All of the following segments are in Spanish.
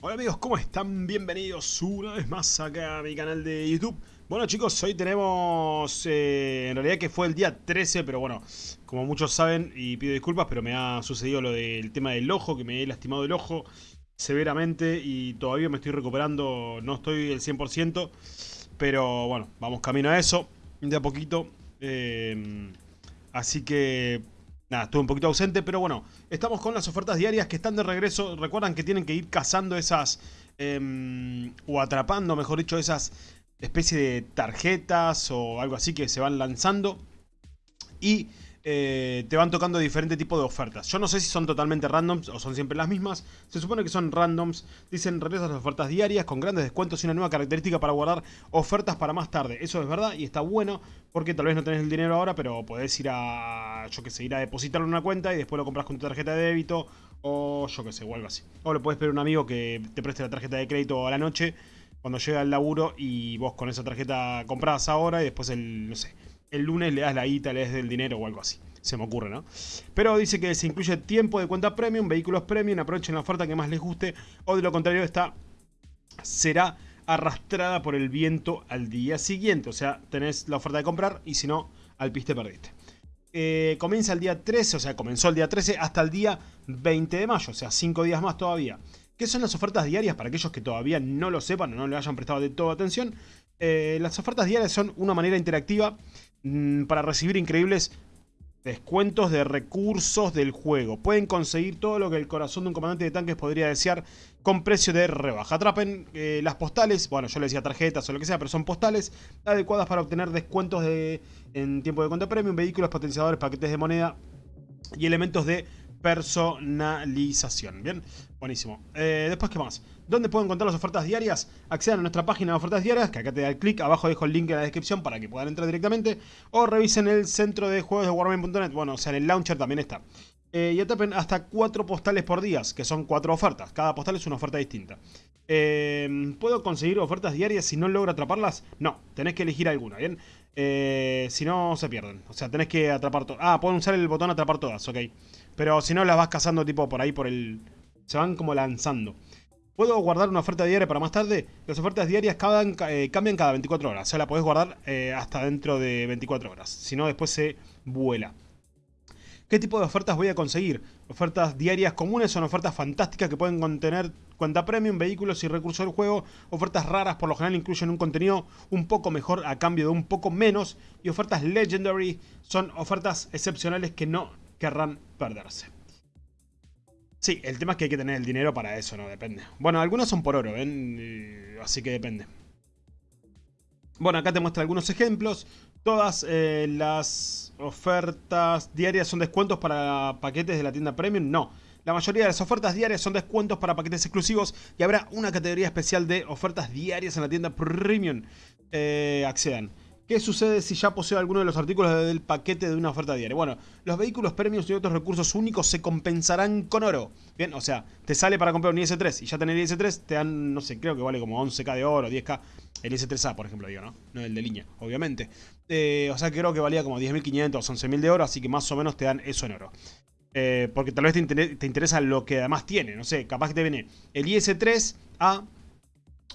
Hola amigos, ¿cómo están? Bienvenidos una vez más acá a mi canal de YouTube. Bueno chicos, hoy tenemos, eh, en realidad que fue el día 13, pero bueno, como muchos saben, y pido disculpas, pero me ha sucedido lo del tema del ojo, que me he lastimado el ojo severamente y todavía me estoy recuperando, no estoy el 100%, pero bueno, vamos camino a eso, de a poquito. Eh, así que Nada, estuve un poquito ausente, pero bueno, estamos con las ofertas diarias que están de regreso. Recuerdan que tienen que ir cazando esas, em, o atrapando, mejor dicho, esas especie de tarjetas o algo así que se van lanzando. Y eh, te van tocando diferente tipo de ofertas. Yo no sé si son totalmente randoms o son siempre las mismas. Se supone que son randoms. Dicen regresas las ofertas diarias con grandes descuentos y una nueva característica para guardar ofertas para más tarde. Eso es verdad y está bueno porque tal vez no tenés el dinero ahora, pero podés ir a, yo que sé, ir a depositarlo en una cuenta y después lo compras con tu tarjeta de débito o yo que sé, o algo así. O lo puedes pedir a un amigo que te preste la tarjeta de crédito a la noche cuando llega el laburo y vos con esa tarjeta compras ahora y después el, no sé, el lunes le das la guita, le das el dinero o algo así. Se me ocurre, ¿no? Pero dice que se incluye tiempo de cuenta premium, vehículos premium, aprovechen la oferta que más les guste o de lo contrario esta será arrastrada por el viento al día siguiente. O sea, tenés la oferta de comprar y si no, al piste perdiste. Eh, comienza el día 13, o sea, comenzó el día 13 hasta el día 20 de mayo, o sea, 5 días más todavía. ¿Qué son las ofertas diarias? Para aquellos que todavía no lo sepan o no le hayan prestado de toda atención. Eh, las ofertas diarias son una manera interactiva para recibir increíbles descuentos de recursos del juego. Pueden conseguir todo lo que el corazón de un comandante de tanques podría desear con precio de rebaja. Atrapen eh, las postales, bueno yo le decía tarjetas o lo que sea, pero son postales adecuadas para obtener descuentos de, en tiempo de cuenta premium, vehículos potenciadores, paquetes de moneda y elementos de personalización. Bien, buenísimo. Eh, después, ¿qué más? ¿Dónde puedo encontrar las ofertas diarias? Accedan a nuestra página de ofertas diarias, que acá te da el clic, abajo dejo el link en la descripción para que puedan entrar directamente. O revisen el centro de juegos de Warman.net, bueno, o sea, en el launcher también está. Eh, y atapen hasta 4 postales por día, que son 4 ofertas. Cada postal es una oferta distinta. Eh, ¿Puedo conseguir ofertas diarias si no logro atraparlas? No, tenés que elegir alguna, ¿bien? si no, se pierden. O sea, tenés que atrapar todas. Ah, pueden usar el botón atrapar todas, ok. Pero si no, las vas cazando tipo por ahí, por el... Se van como lanzando. ¿Puedo guardar una oferta diaria para más tarde? Las ofertas diarias eh, cambian cada 24 horas. O sea, la podés guardar eh, hasta dentro de 24 horas. Si no, después se vuela. ¿Qué tipo de ofertas voy a conseguir? Ofertas diarias comunes son ofertas fantásticas que pueden contener cuenta premium, vehículos y recursos del juego. Ofertas raras por lo general incluyen un contenido un poco mejor a cambio de un poco menos. Y ofertas legendary son ofertas excepcionales que no querrán perderse. Sí, el tema es que hay que tener el dinero para eso, ¿no? Depende. Bueno, algunos son por oro, ¿ven? Así que depende. Bueno, acá te muestra algunos ejemplos. Todas eh, las ofertas diarias son descuentos para paquetes de la tienda Premium. No, la mayoría de las ofertas diarias son descuentos para paquetes exclusivos y habrá una categoría especial de ofertas diarias en la tienda Premium. Eh, accedan. ¿Qué sucede si ya poseo alguno de los artículos del paquete de una oferta diaria? Bueno, los vehículos premios y otros recursos únicos se compensarán con oro. Bien, o sea, te sale para comprar un IS-3 y ya tener el IS-3 te dan, no sé, creo que vale como 11k de oro, 10k. El IS-3A, por ejemplo, digo, ¿no? No el de línea, obviamente. Eh, o sea, creo que valía como 10.500 o 11.000 de oro, así que más o menos te dan eso en oro. Eh, porque tal vez te interesa lo que además tiene, no sé, capaz que te viene el IS-3A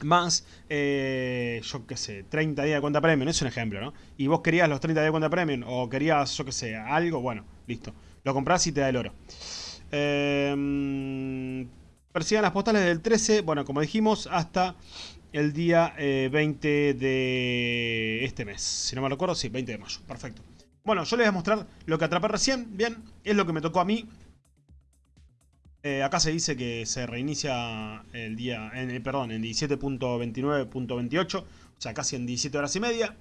más, eh, yo qué sé, 30 días de cuenta premium, es un ejemplo, ¿no? Y vos querías los 30 días de cuenta premium o querías, yo qué sé, algo, bueno, listo. Lo compras y te da el oro. Eh, persigan las postales del 13, bueno, como dijimos, hasta el día 20 eh, de este mes. Si no me recuerdo, sí, 20 de mayo, perfecto. Bueno, yo les voy a mostrar lo que atrapé recién, bien, es lo que me tocó a mí. Eh, acá se dice que se reinicia el día, en, eh, perdón, en 17.29.28, o sea, casi en 17 horas y media.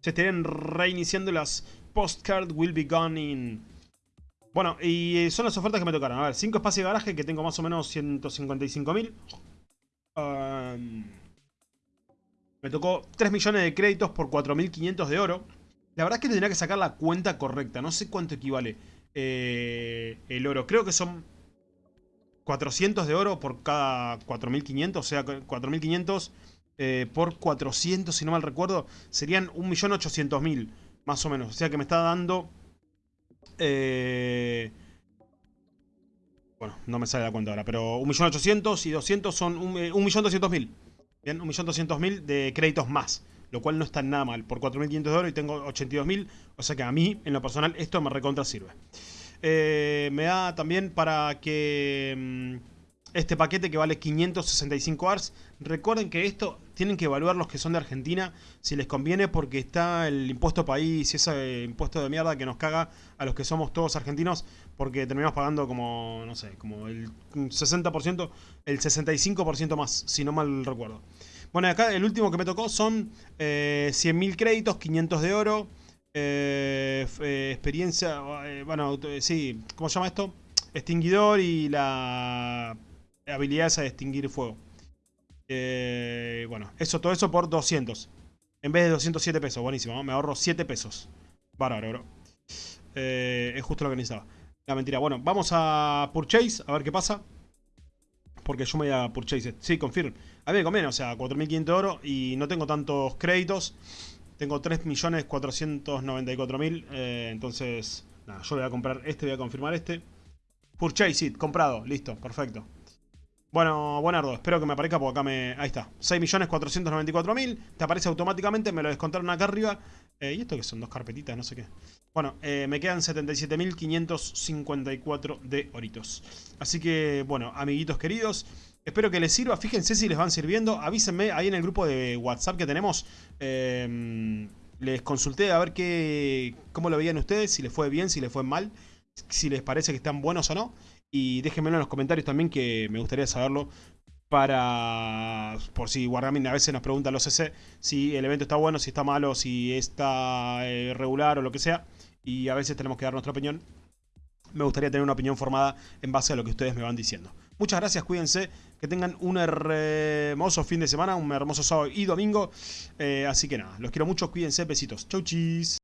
Se estarían reiniciando las postcard will be gone in... Bueno, y eh, son las ofertas que me tocaron. A ver, 5 espacios de garaje que tengo más o menos 155.000. Um, me tocó 3 millones de créditos por 4.500 de oro. La verdad es que tendría que sacar la cuenta correcta. No sé cuánto equivale el oro. Creo que son 400 de oro por cada 4.500, o sea, 4.500 eh, por 400, si no mal recuerdo, serían 1.800.000, más o menos. O sea que me está dando... Eh, Bueno, no me sale la cuenta ahora, pero 1.800.000 y 200 son 1.200.000. Bien, 1.200.000 de créditos más. Lo cual no está nada mal. Por 4.500 de oro y tengo 82.000. O sea que a mí, en lo personal, esto me recontra sirve. Eh, me da también para que... Mm, este paquete que vale 565 ARS. Recuerden que esto tienen que evaluar los que son de Argentina si les conviene porque está el impuesto país y ese impuesto de mierda que nos caga a los que somos todos argentinos porque terminamos pagando como, no sé, como el 60%, el 65% más, si no mal recuerdo. Bueno, acá el último que me tocó son eh, 100.000 créditos, 500 de oro, eh, eh, experiencia, eh, bueno, sí, ¿cómo se llama esto? Extinguidor y la habilidades a extinguir fuego. Eh, bueno, eso, todo eso por 200. En vez de 207 pesos, buenísimo. Me ahorro 7 pesos. Bárbaro, bro. Eh, es justo lo que necesitaba. La mentira. Bueno, vamos a Purchase, a ver qué pasa. Porque yo me voy a Purchase. Sí, confirm. A mí me conviene, o sea, 4.500 de oro y no tengo tantos créditos. Tengo 3.494.000. Eh, entonces, nada, yo voy a comprar este, voy a confirmar este. Purchase it, comprado. Listo, perfecto. Bueno, buenardo, espero que me aparezca porque acá me... Ahí está, 6.494.000 Te aparece automáticamente, me lo descontaron acá arriba. Eh, ¿Y esto que son? Dos carpetitas, no sé qué. Bueno, eh, me quedan 77.554 de oritos Así que, bueno, amiguitos queridos Espero que les sirva, fíjense si les van sirviendo. Avísenme ahí en el grupo de WhatsApp que tenemos. Eh, Les consulté a ver qué, cómo lo veían ustedes Si les fue bien, si les fue mal Si les parece que están buenos o no y déjenmelo en los comentarios también que me gustaría saberlo para... Por si Wargaming a veces nos pregunta los CC si el evento está bueno, si está malo, si está eh, regular o lo que sea. Y a veces tenemos que dar nuestra opinión. Me gustaría tener una opinión formada en base a lo que ustedes me van diciendo. Muchas gracias, cuídense, que tengan un hermoso fin de semana, un hermoso sábado y domingo. Eh, así que nada, los quiero mucho, cuídense, besitos. Chau chis.